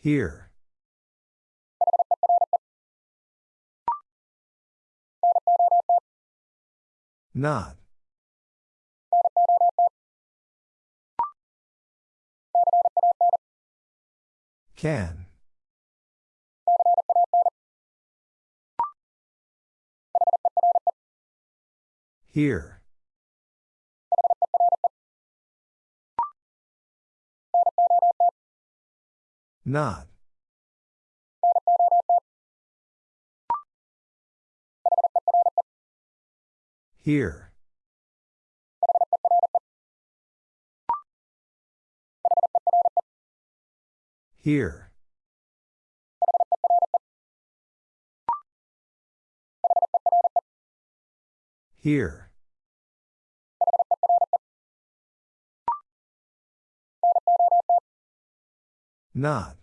Here. Not. Can. Here. Not. Here. Here. Here. Not.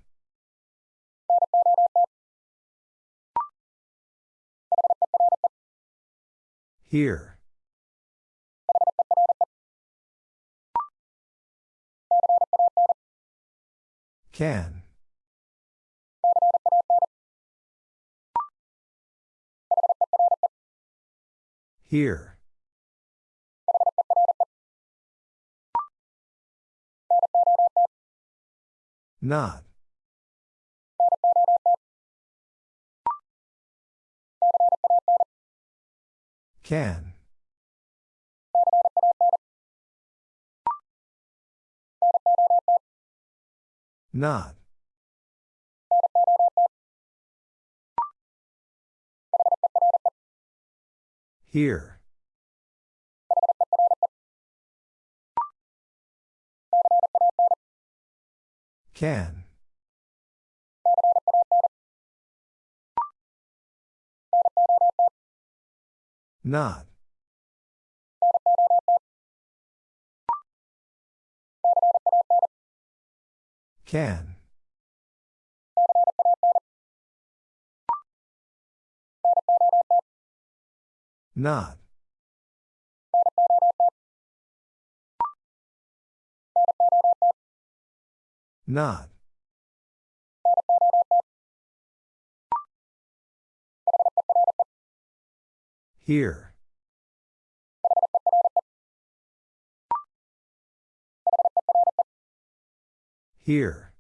Here. Can. Here. Not. Can. Not. Here. Can. Not. Can. Not. Not. Here. Here.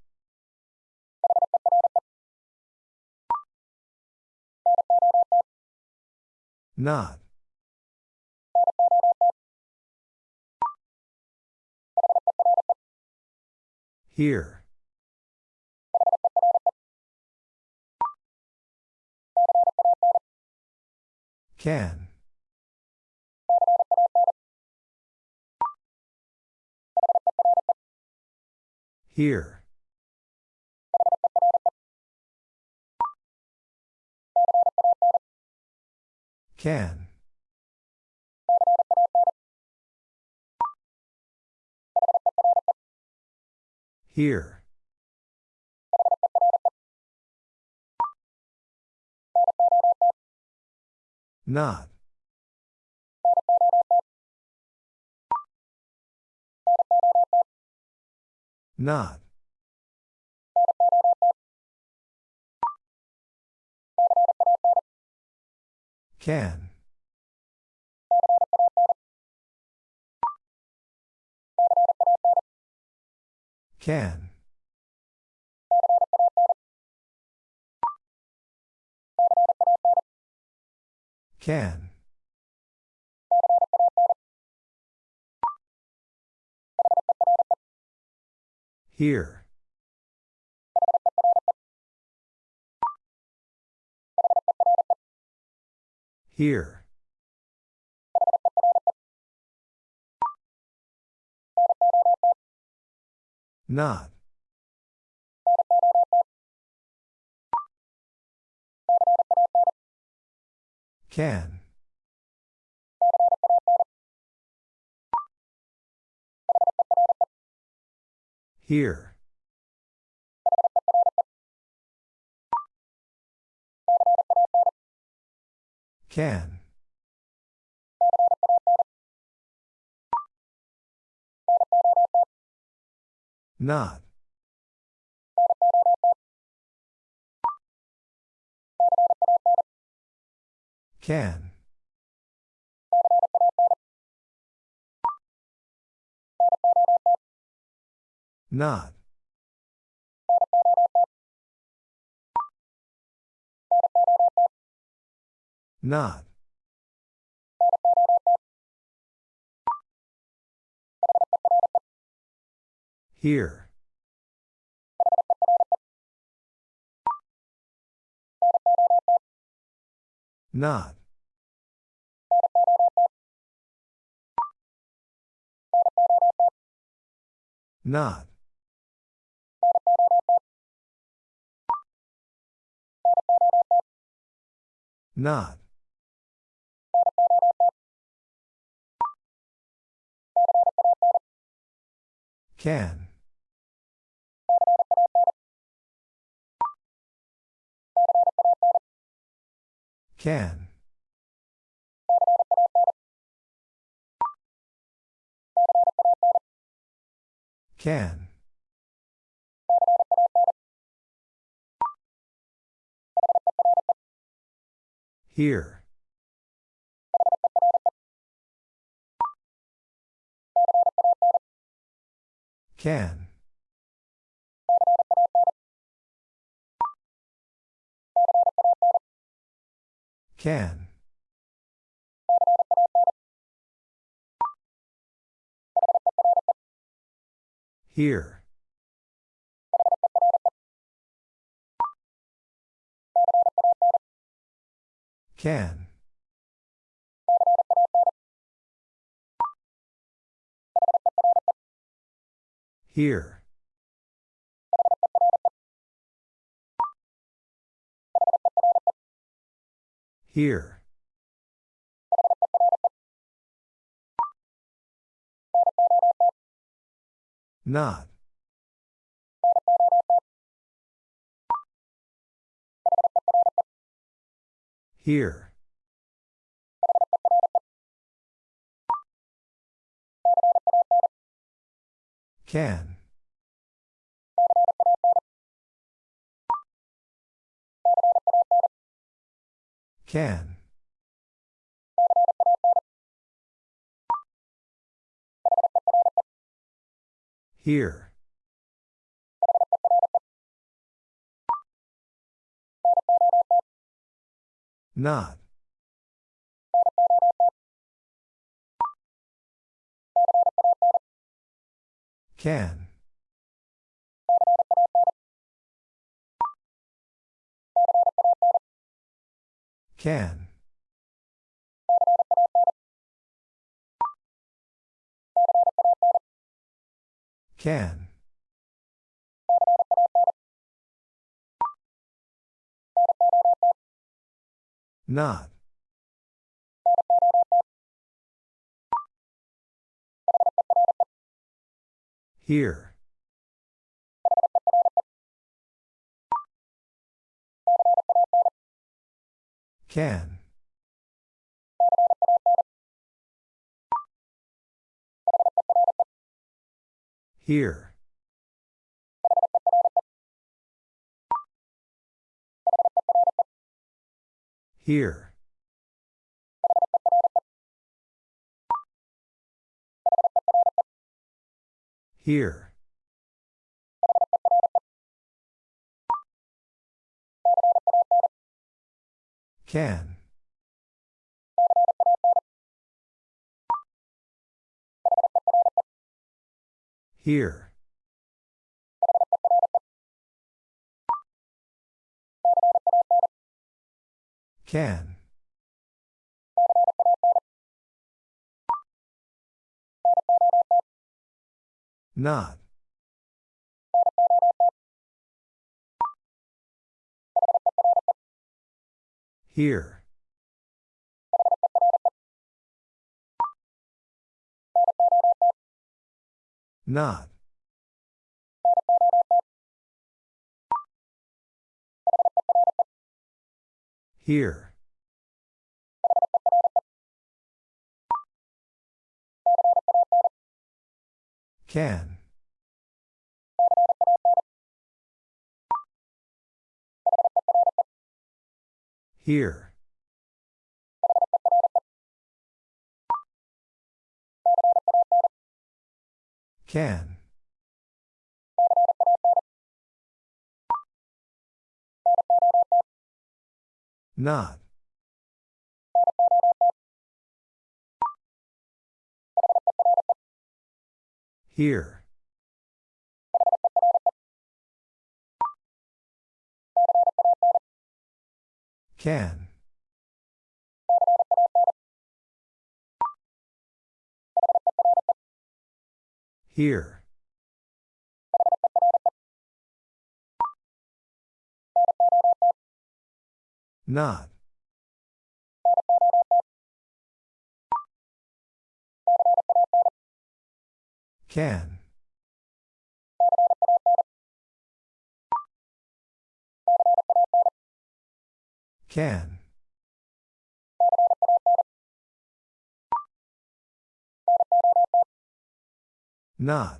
Not. Here. Can. Here. Can. Here. Not. Not. Can. Can. Can. Here. Here. Not. Can. Here. Can. Not. Can. Not. Not. Here. Not. Not. Not. Can. Can. Can. Here. Can. Can. Here. Can. Here. Here. Not. Here. Can. Can. Here. Not. Can. Can. Can. Not. Here. Can. Here. Here. Here. Can. Here. Can. Not. Here. Not. Here. Can. Here. Can. Not. Here. Can. Here. Not. Can. Can. Not.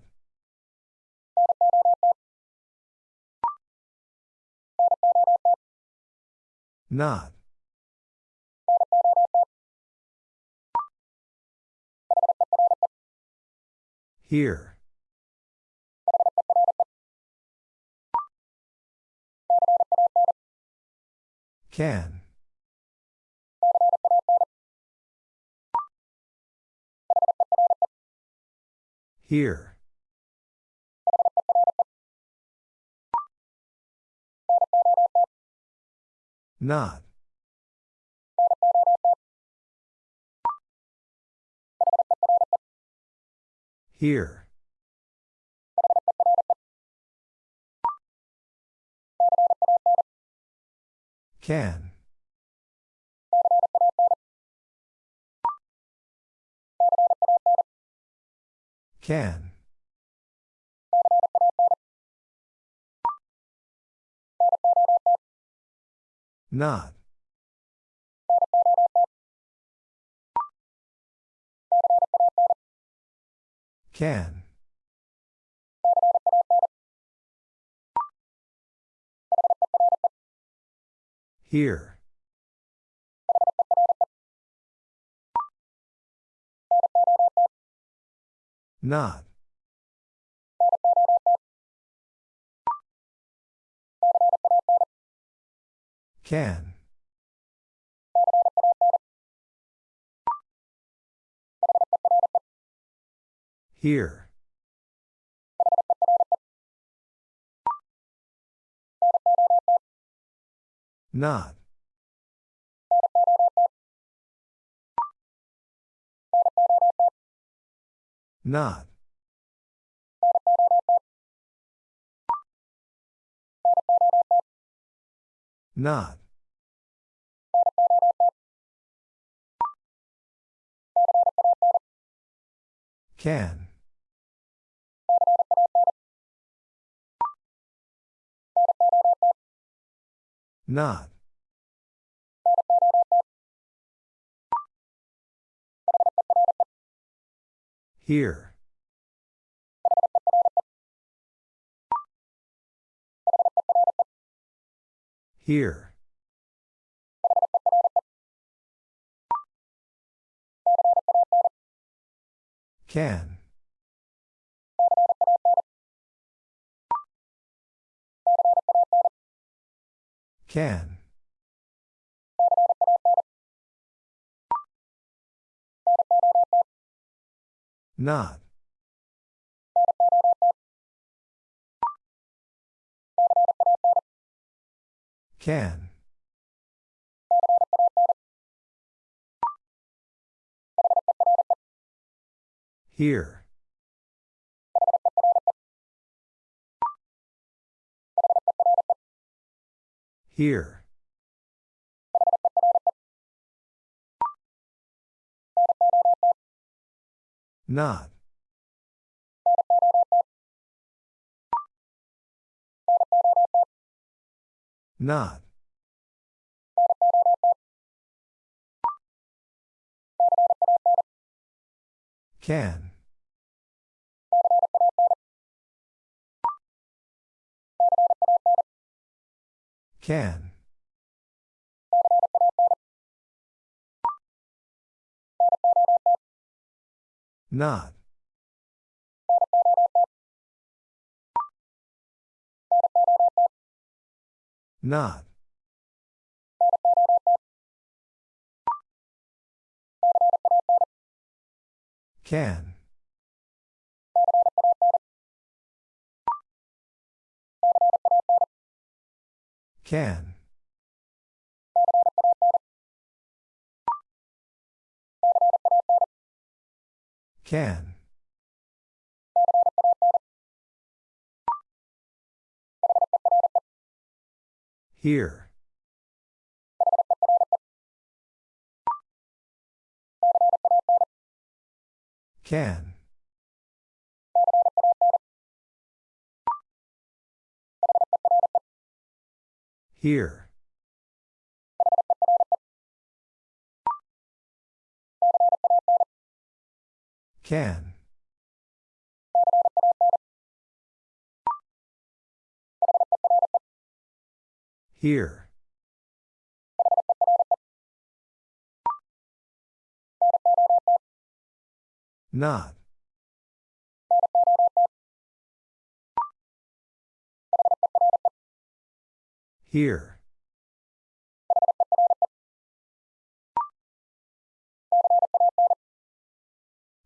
Not. Here. Can. Here. Not. Here. Can. Can. Not. Can. Here. Not. Can. Here. Not. Not. Not. Can. Not. Here. Here. Can. Can. Not. Can. Here. Here. Not. Not. Can. Can. Not. Not. Can. Can. Can. Here. Can. Here. Can. Here. Not. Here.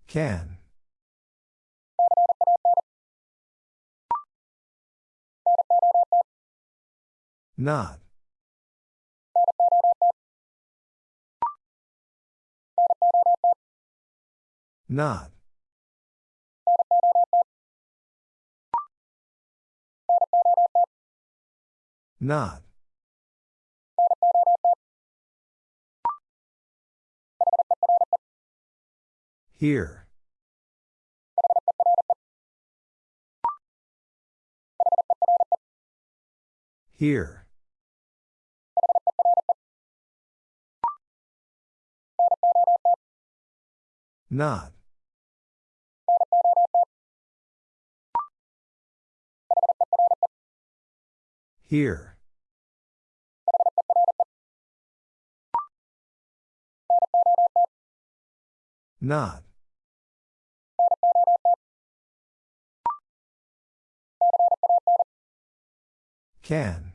Can. Not. Not. Not. Here. Here. Not. Here. Not. Can.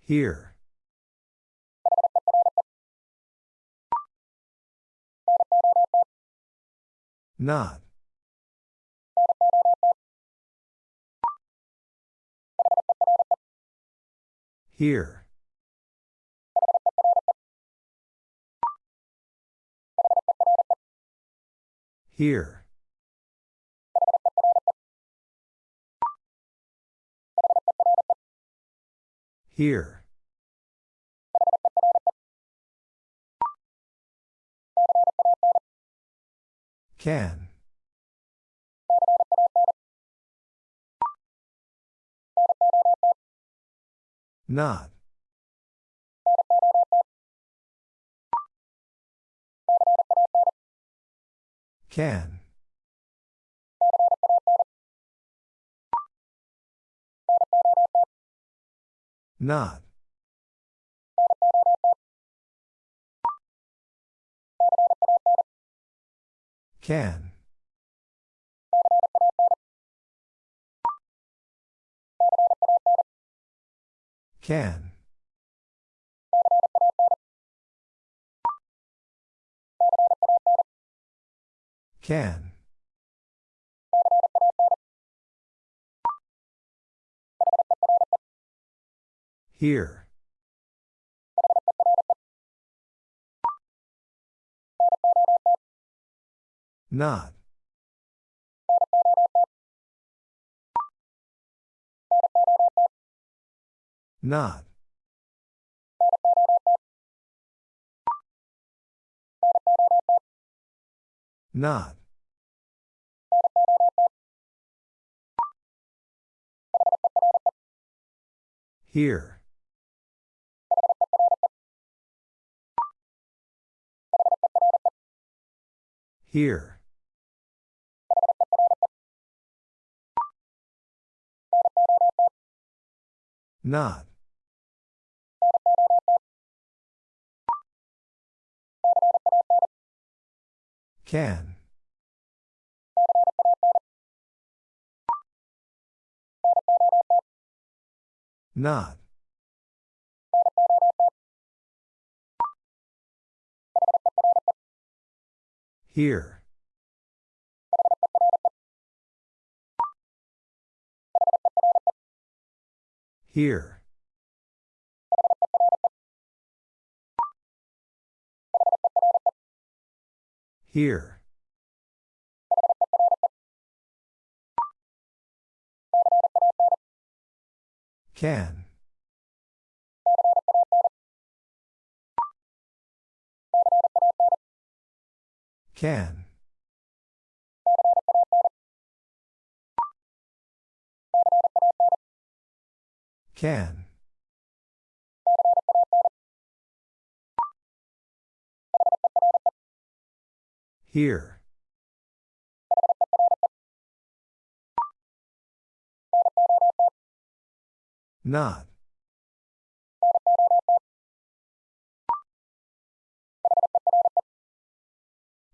Here. Not. Here. Here. Here. Can. Not. Can. Not. Can. Can. Can. Here. Not. Not. Not. Here. Here. Not. Can. Not. Here. Here. Here. Can. Can. Can. Here. Not.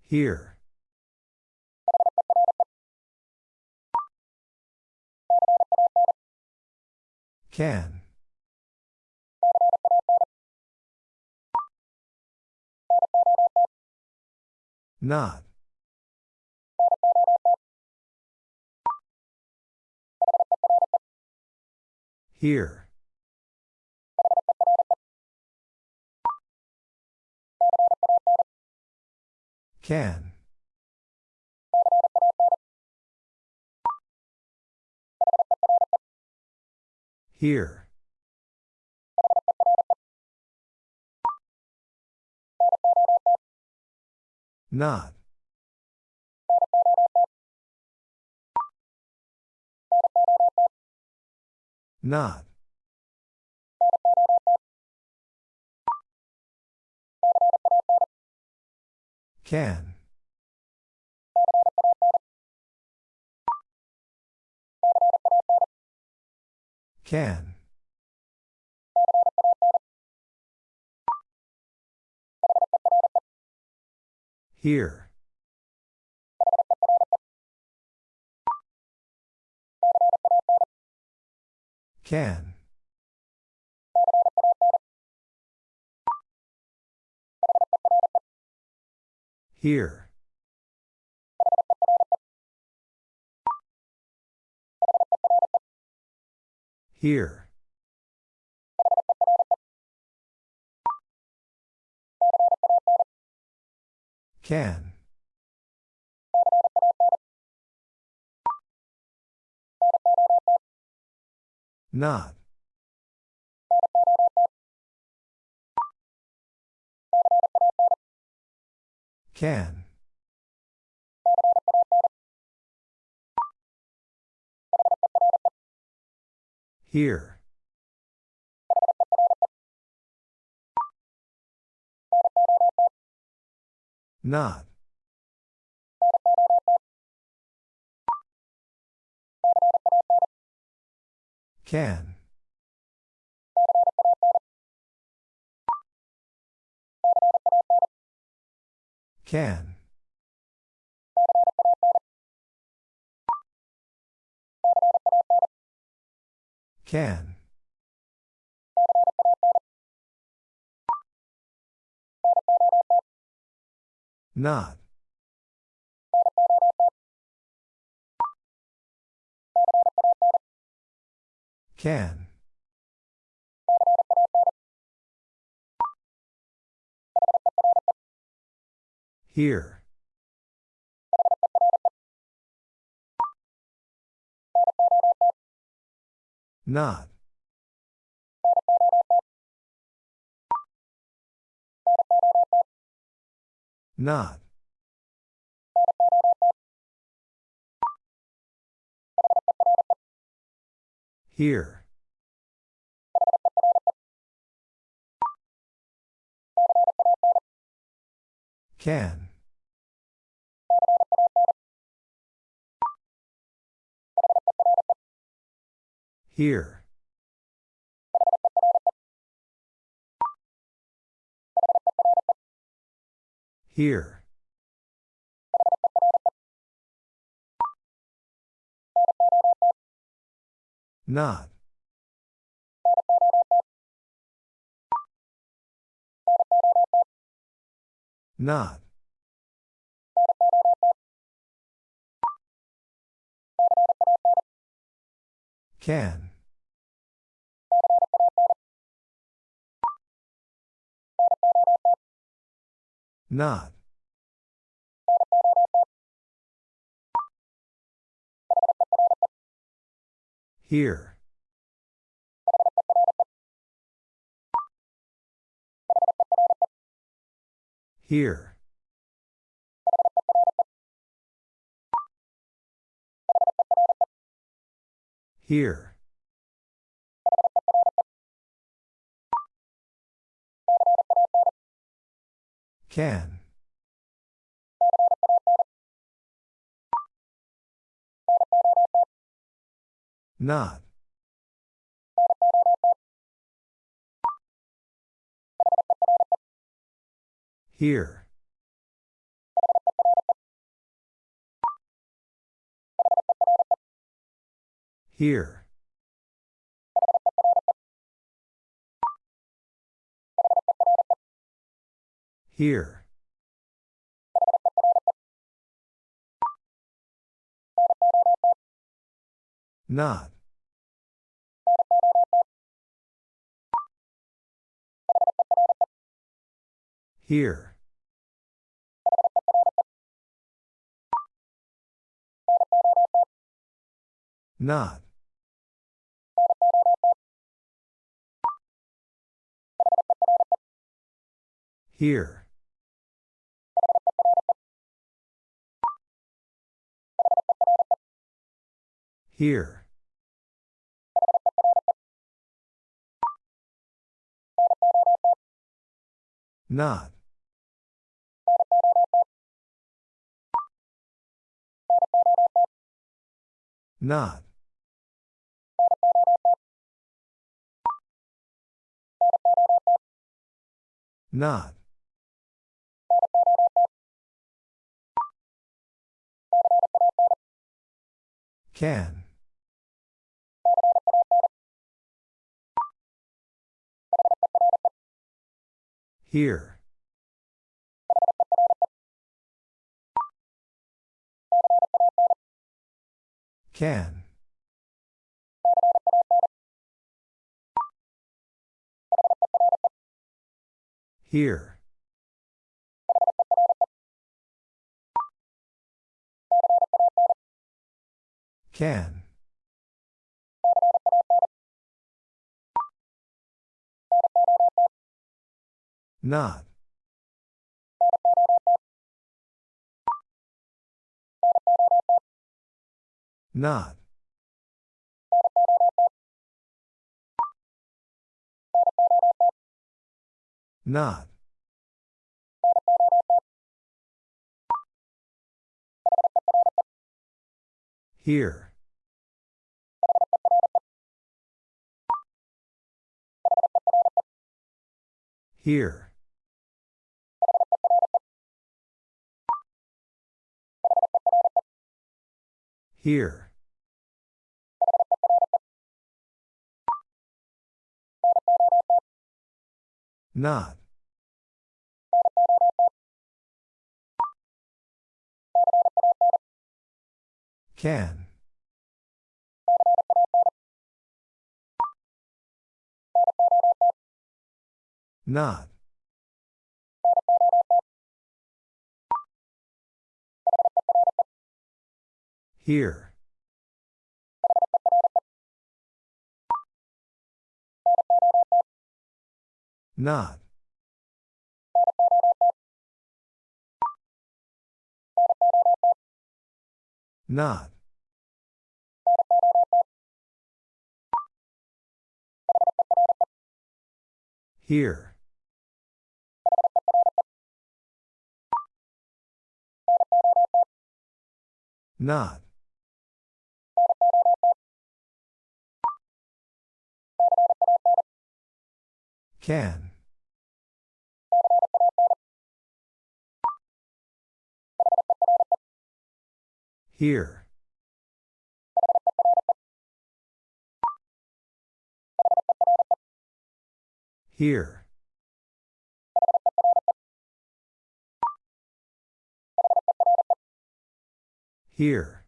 Here. Can. Not. Here. Can. Here. Not. Not. Can. Can. Here. Can. Here. Here. Can. Not. Can. Here. Not. Can. Can. Can. Not. Can. Here. Not. Not. Here. Can. Here. Here. Not. Not. Can. Not. Here. Here. Here. Can. Not. Here. Here. Here. Not. Here. Not. Here. Here. Not. Not. Not. Can. Here. Can. Here. Can. Not. Not. Not. Here. Here. Here. Not. Can. Not. Here. Not. Not. Here. Not. Can. Here. Here. Here.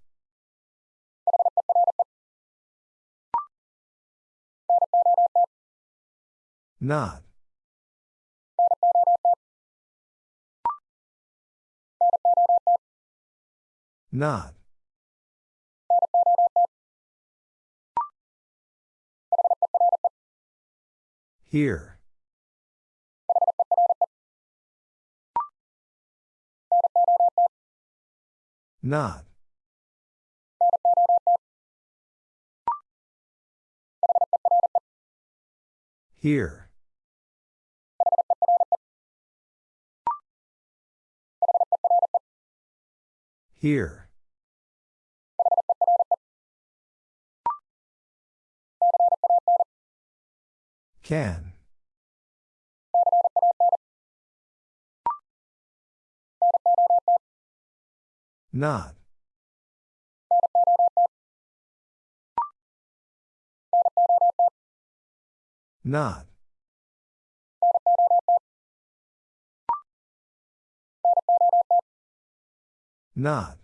Not. Not. Here. Not. Here. Here. Can. Not. Not. Not.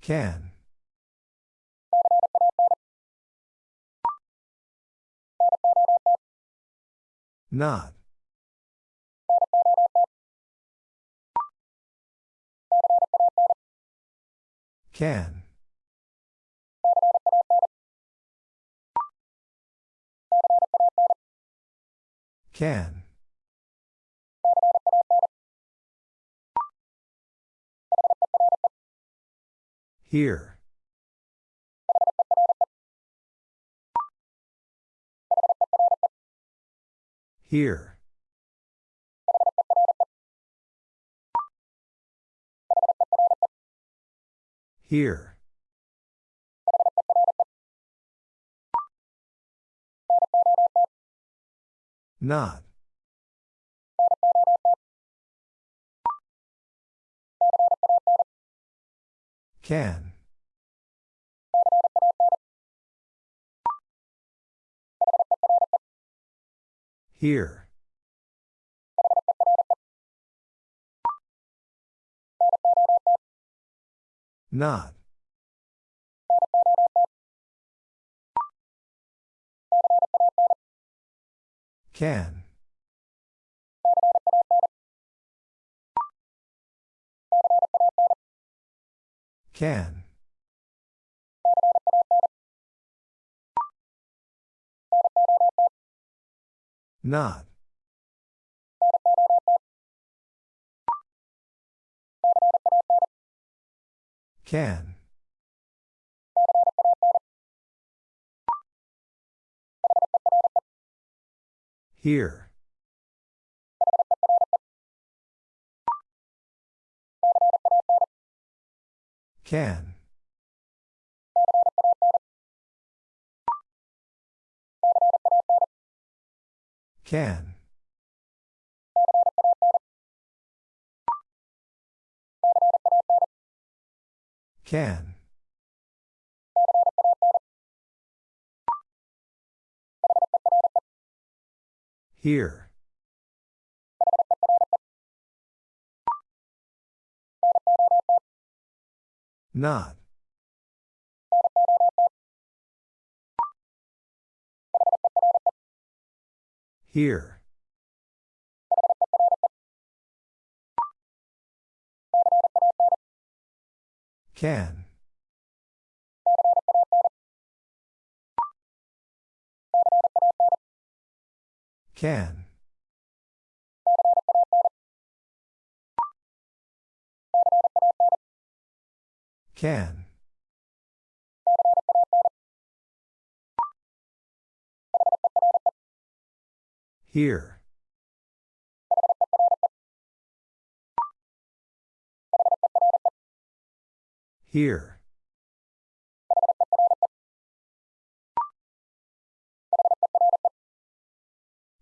Can. Not. Can. Can. Here. Here. Here. Not. Can. Here. Not. Can. Can. Not. Can. Here. Can. Can. Can. Here. Not. Here. Can. Can. Can. Here. Here.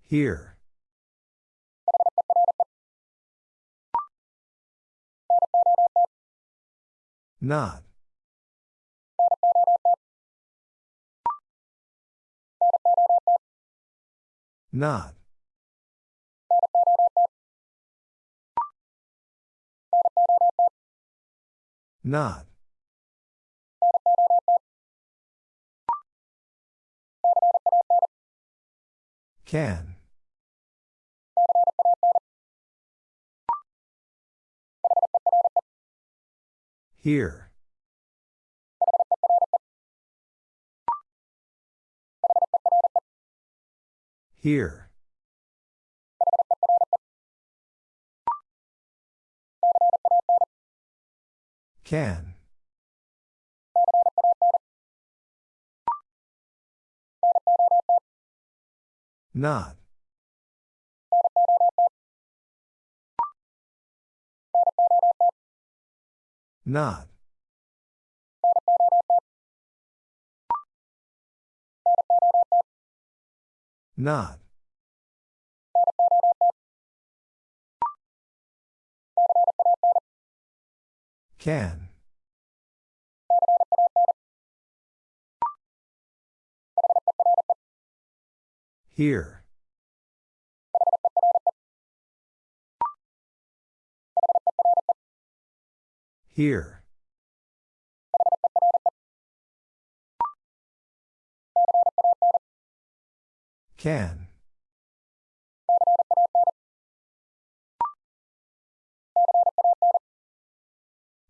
Here. Not. Not. Not. Can. Here. Here. Can. Not. Not. Not. Can. Here. Here. Can.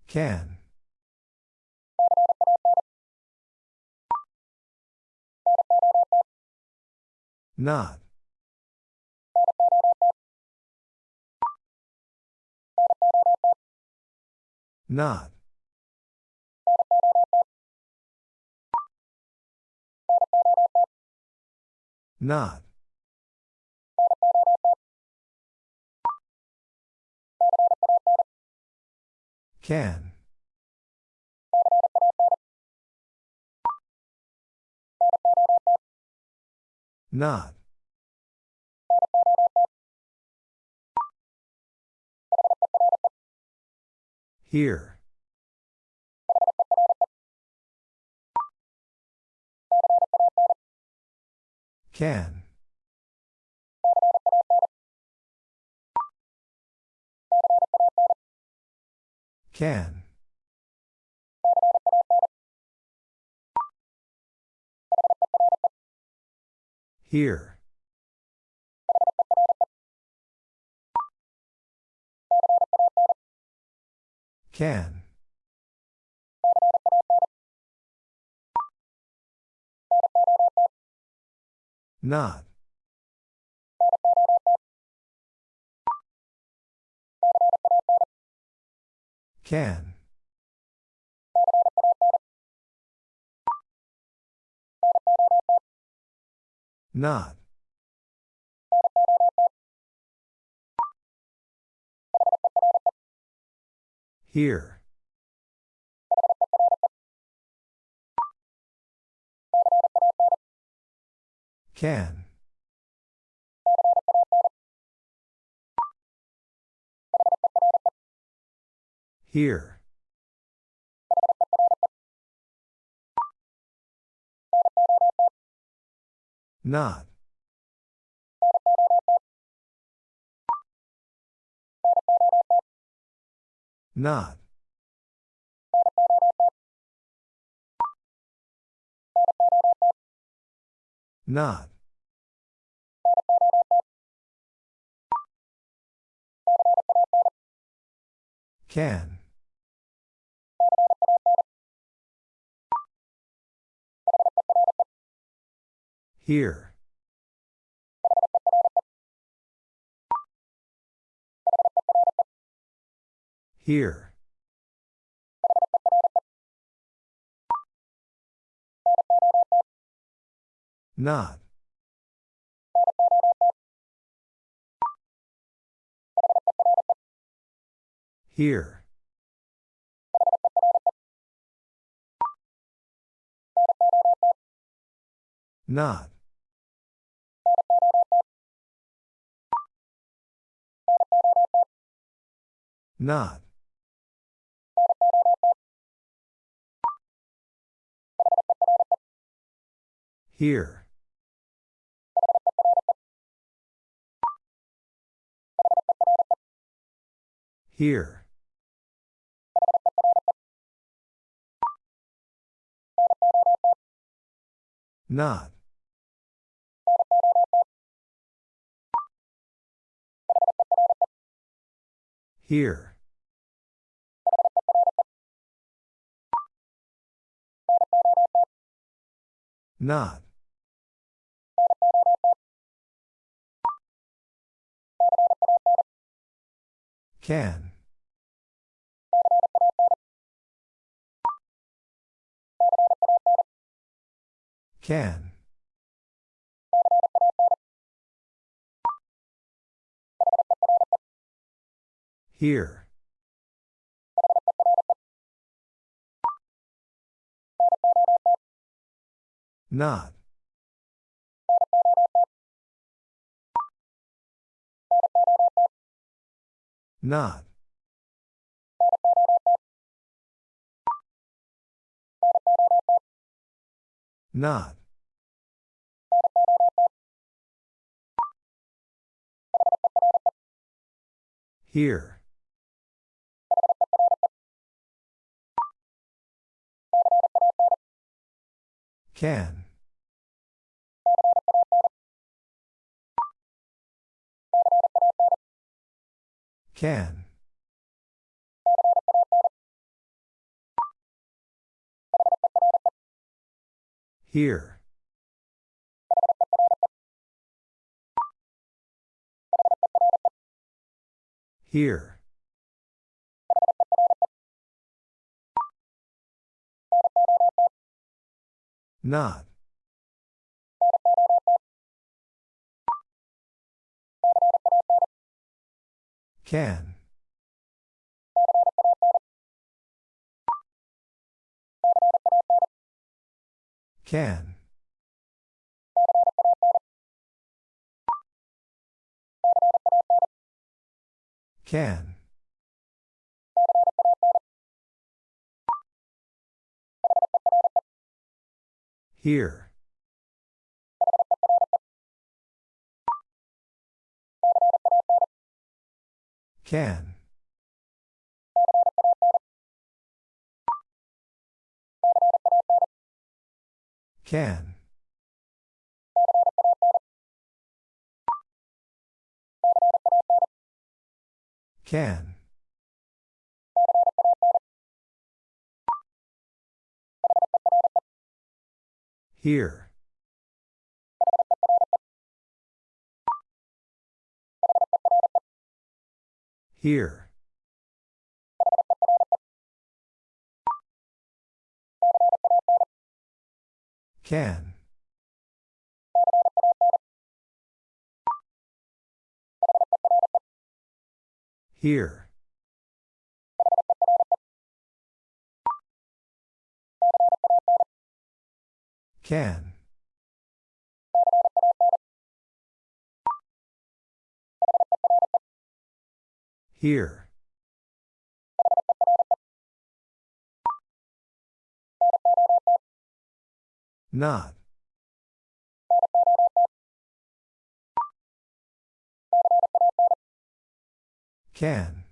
Can. Not. Not. Not. Can. Not. Here. Can. Can. Here. Can. Not. Can. Not. Here. Can. Here. Not. Not. Not. Can. Here. Here. Not. Here. Not. Not. Here. Here. Not. Here. Not. Can. Can. Here. Not. Not. Not. Here. Can. Can. Here. Here. Not. Can. Can. Can. Here. Can. Can. Can. Here. Here. Can. Here. Can. Here. Not. Can.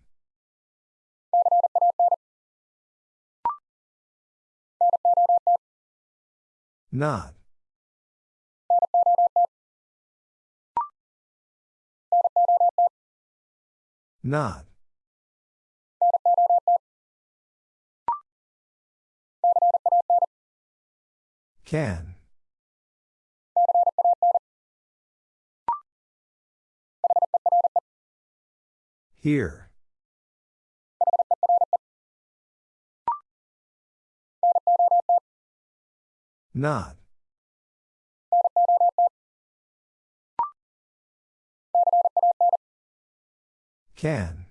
Not. Not. Can. Here. Not. Can.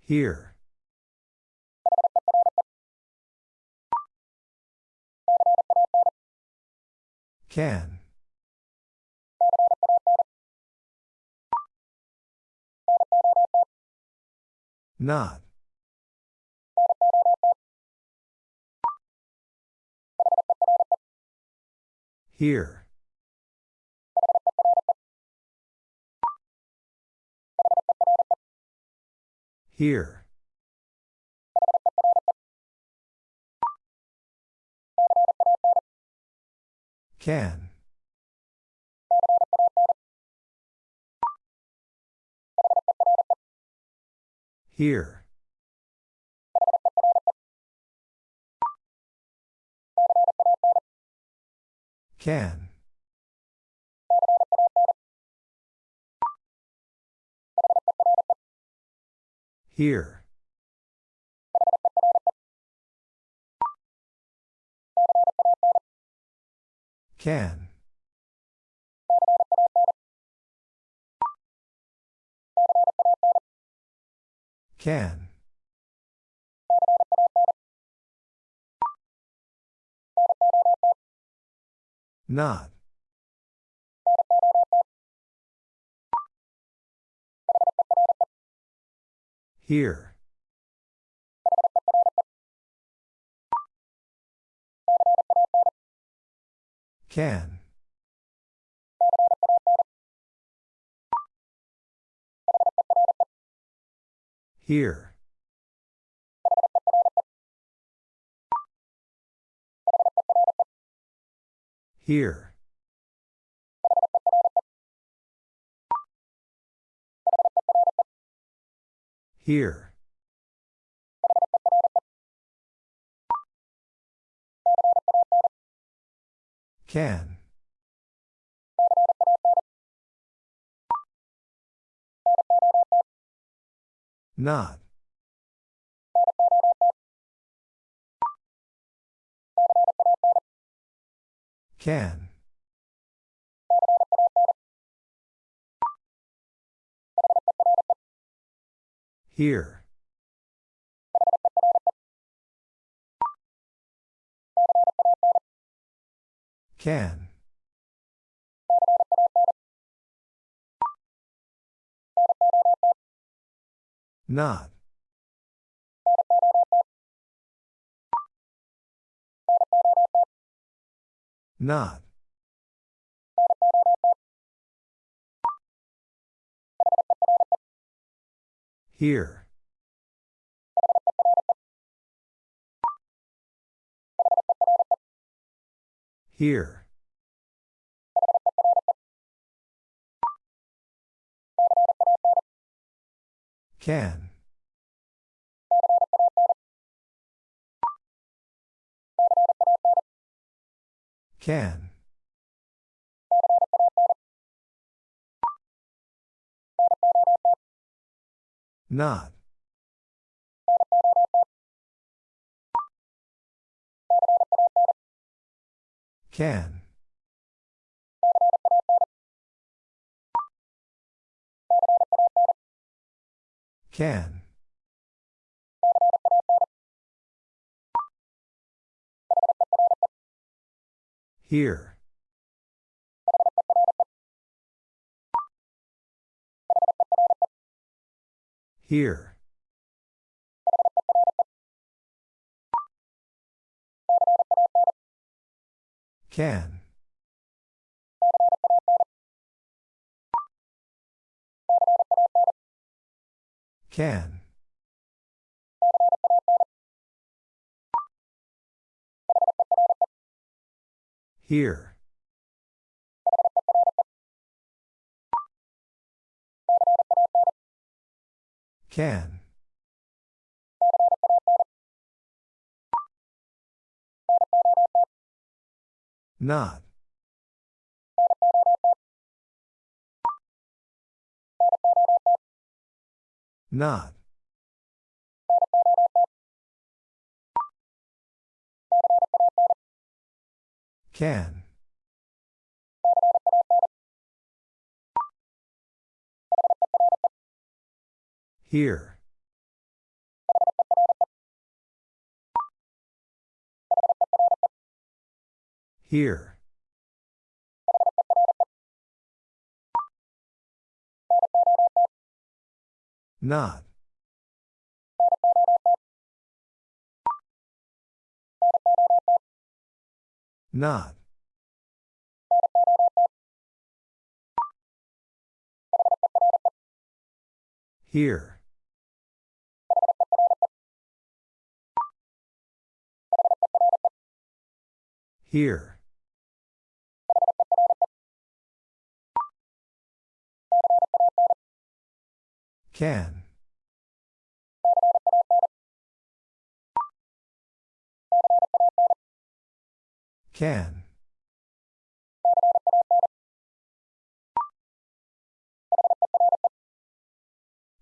Here. Can. Not. Here. Here. Can. Here. Can. Here. Can. Can. Not. Here. Can. Here. Here. Here. Can. Not. Can. Here. Can. Not. Not. Here. Here. Can. Can. Not. Can. Can. Here. Here. Can. Can. Here. Can. Not. Not. Can. Here. Here. Not. Not. Here. Here. Can. Can.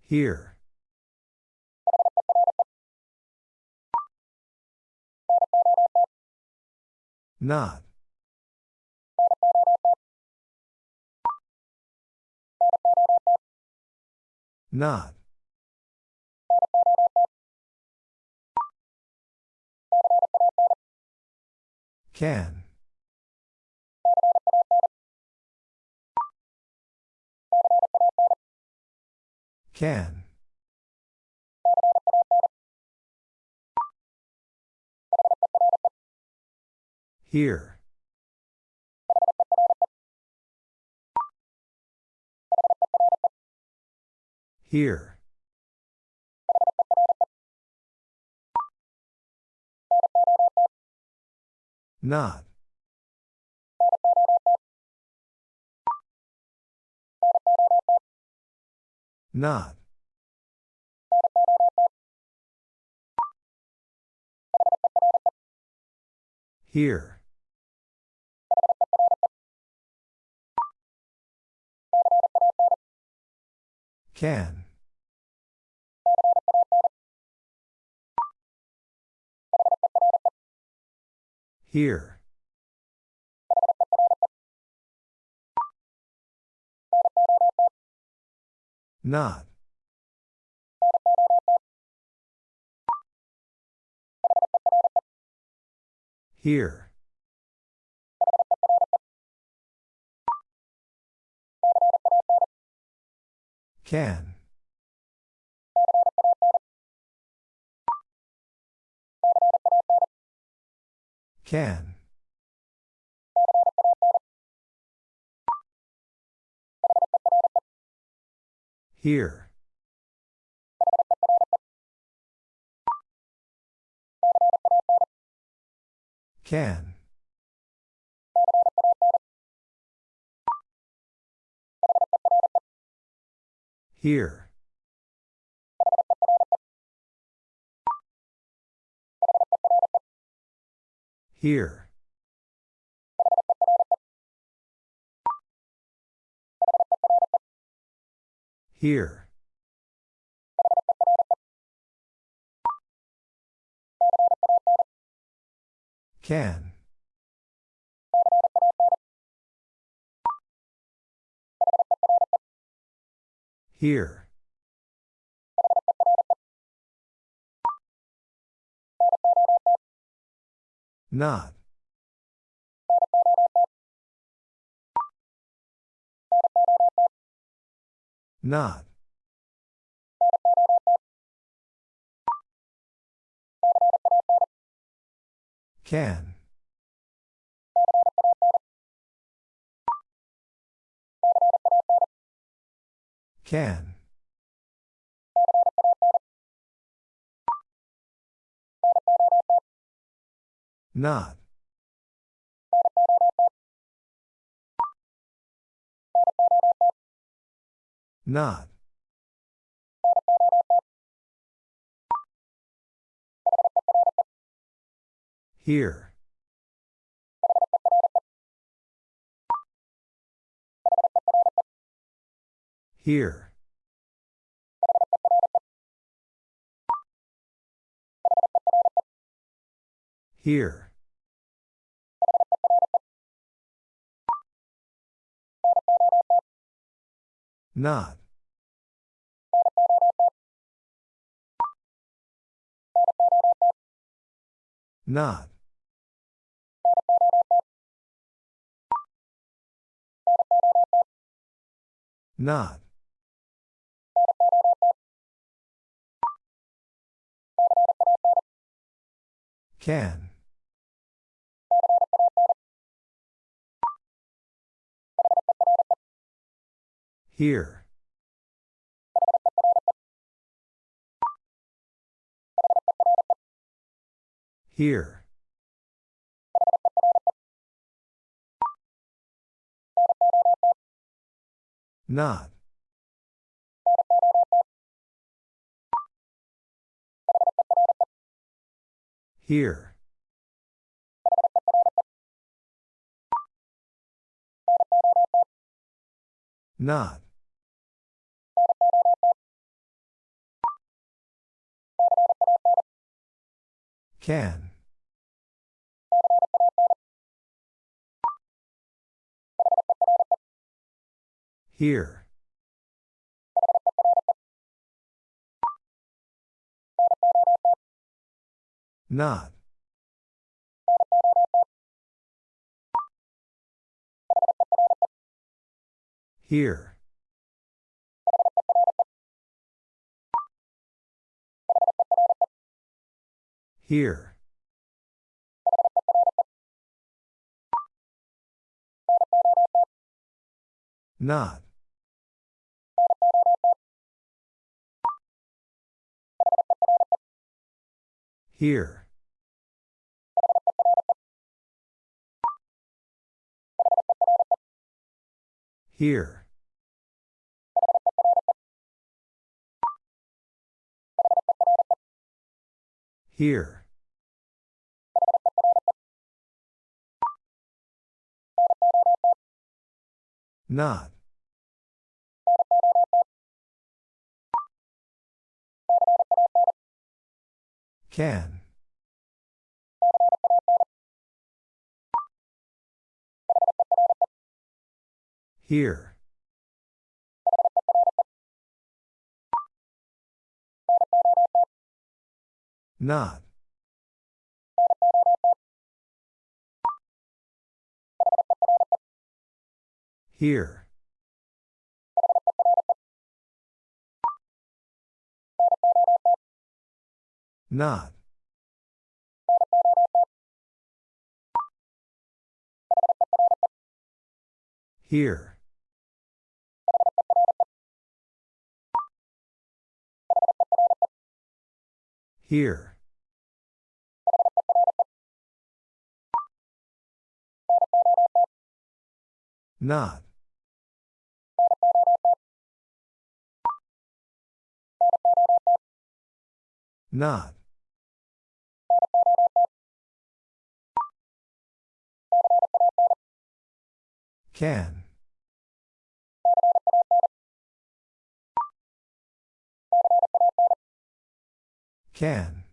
Here. Not. Not. Can. Can. Here. Here. Not. Not. Here. Can. Here. Not. Here. Can. Can. Here. Can. Here. Here. Here. Can. Here. Not. Not. Can. Can. Not. Not. Here. Here. Here. Not. Not. Not. Can. Here. Here. Not. Here. Not. Can. Here. Not. Here. Here. Not. Here. Here. Here. Not. Can. Here. Not. Here. Not. Here. Here. Not. Not. Can. Can.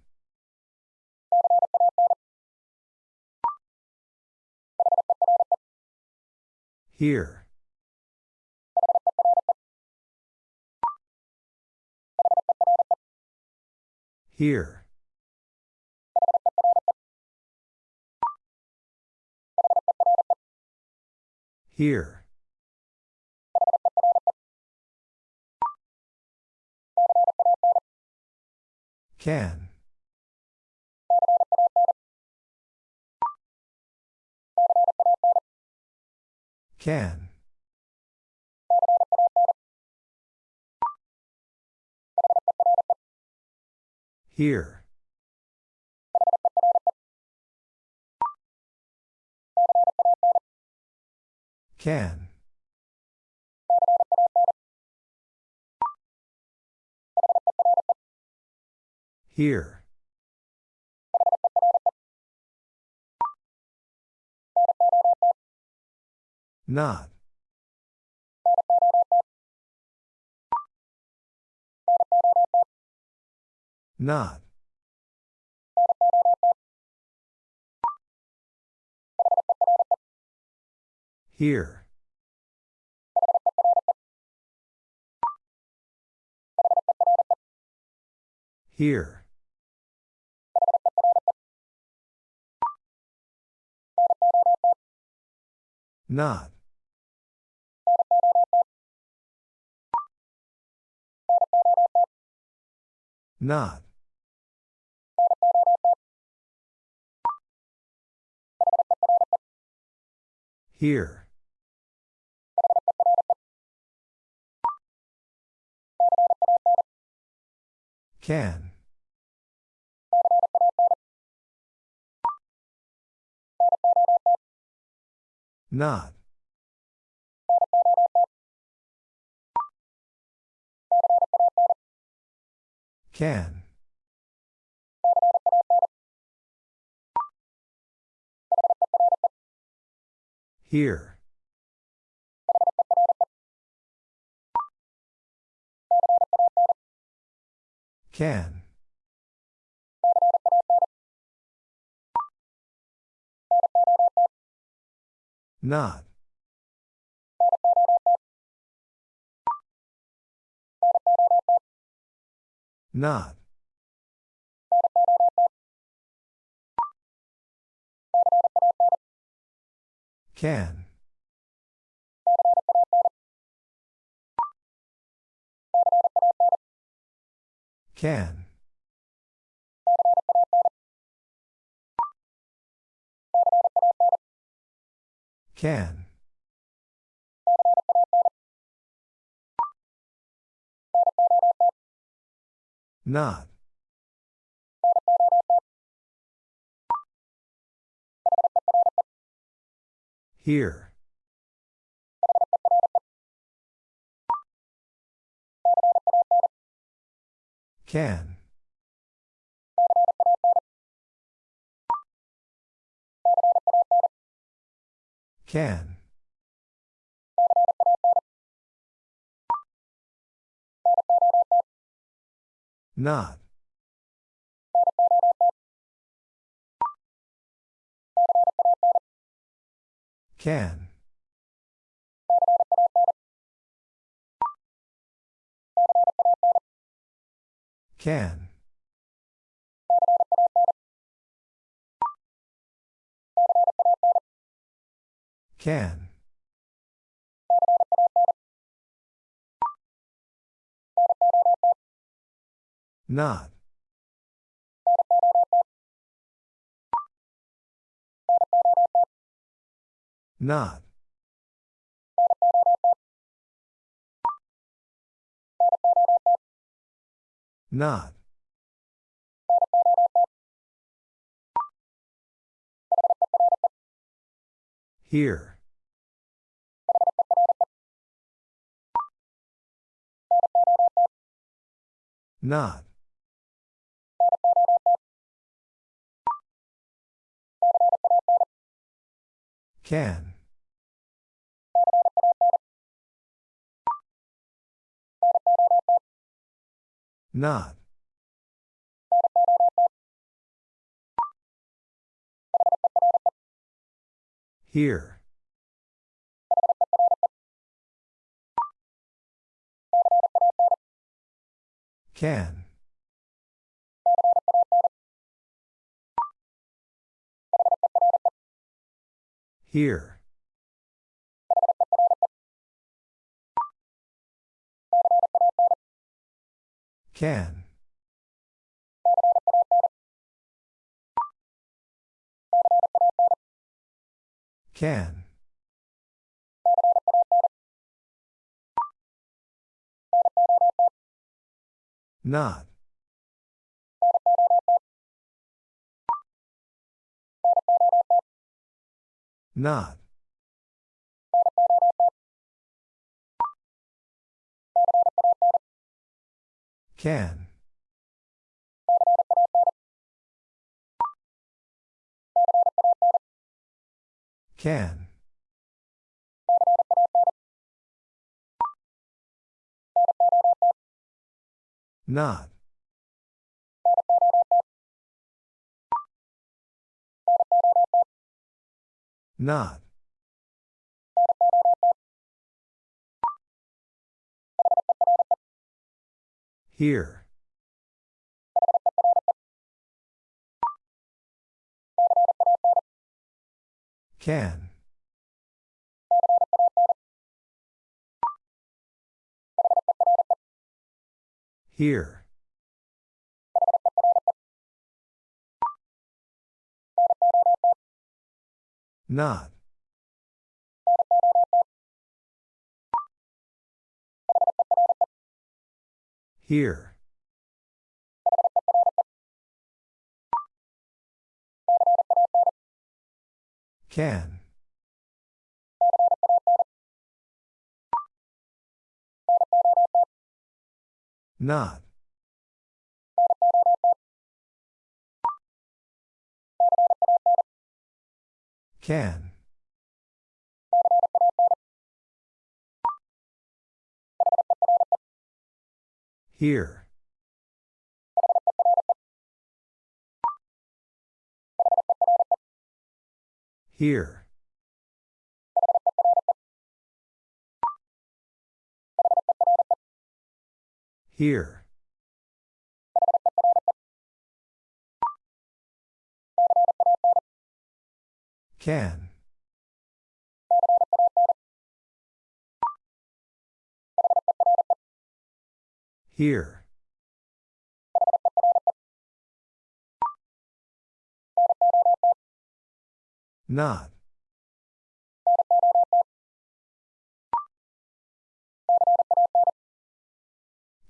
Here. Here. Here. Can. Can. Here. Can. Here. Not. Not. Here. Here. Not. Not. Here. Can. Not. Can. Here. Can. Not. Not. Can. Can. Can. Not. Here. Can. Can. Not. Can. Can. Can. Not. Not. Not. Here. Not. Can. Not. Here. Can. Here. Can. Can. Not. Not. Can. Can. Not. Not. Here. Can. Here. Not. Here. Can. Not. Can. Here. Here. Here. Can. Here. Not.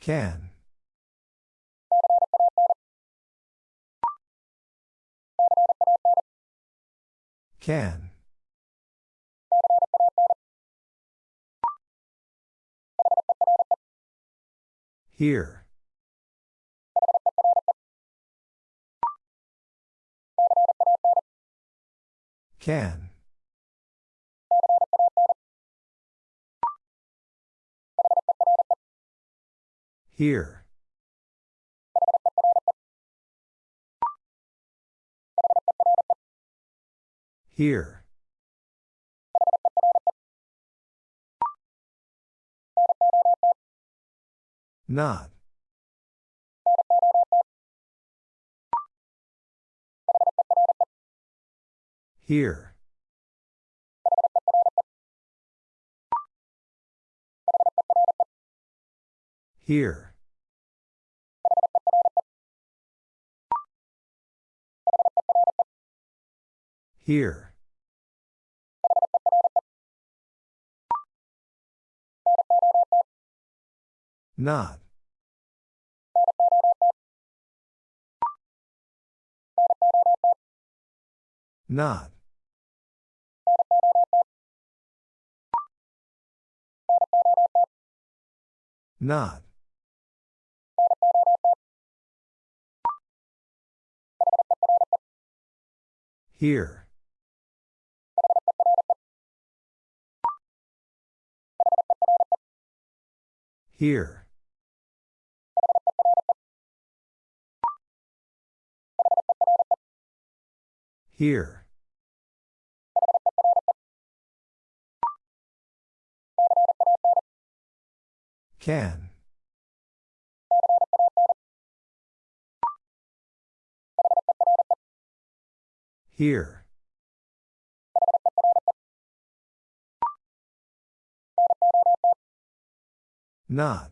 Can. Can. Here. Can. Here. Here. Not. Here. Here. Here. Not. Not. Not. Here. Here. Here. Can. Here. Not.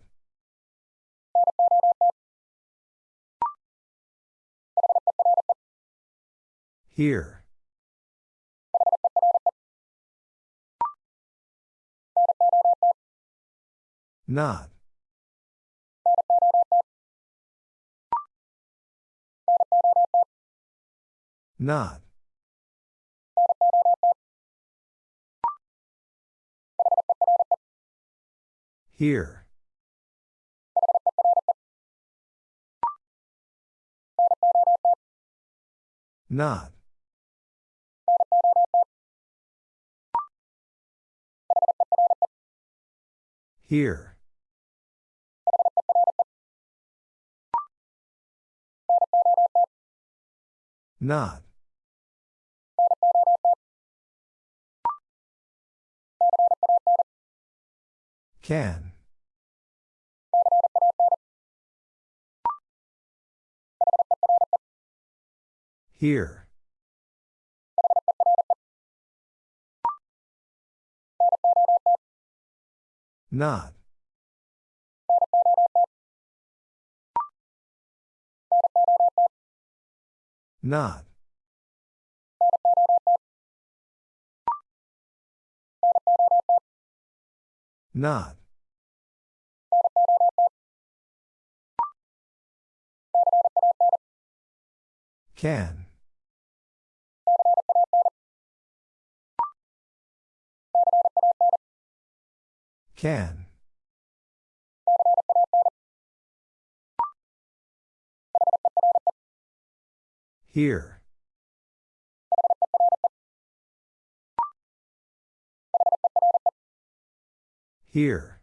Here. Not. Not. Here. Not. Here. Not. Can. Here. Not. Not. Not. Can. Can. Here. Here.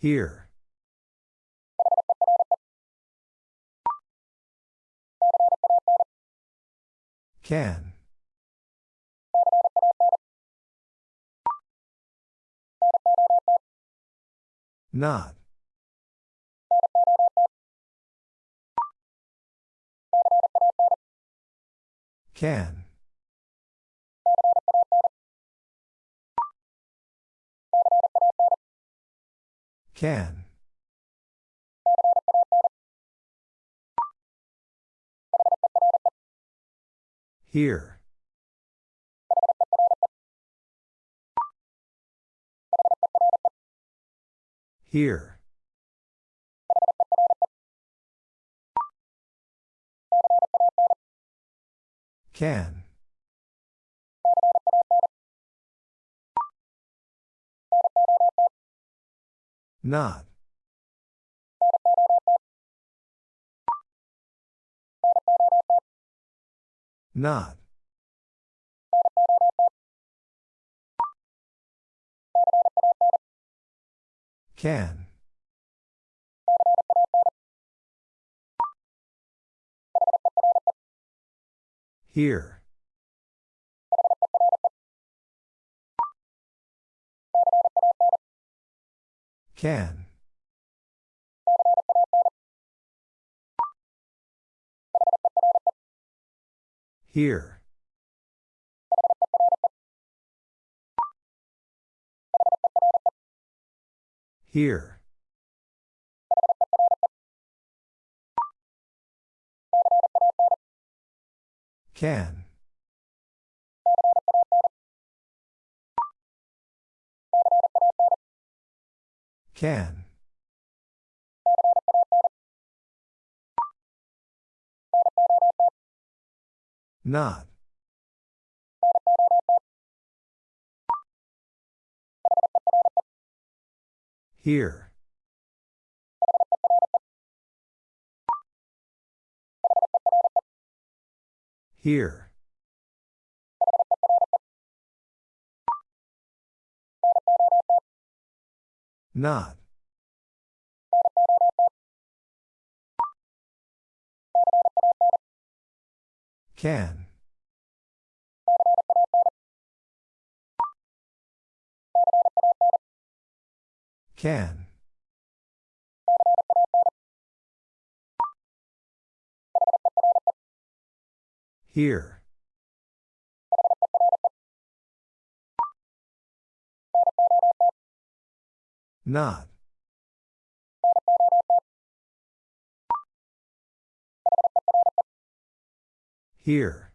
Here. Can. Not. Can. Can. Here. Here. Can. Not. Not. Can. Here. Can. Here. Here. Can. Can. Not. Here. Here. Not. Can. Can. Here. Not. Here.